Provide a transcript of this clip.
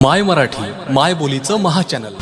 माय मराठी माय बोलीचं महाचॅनल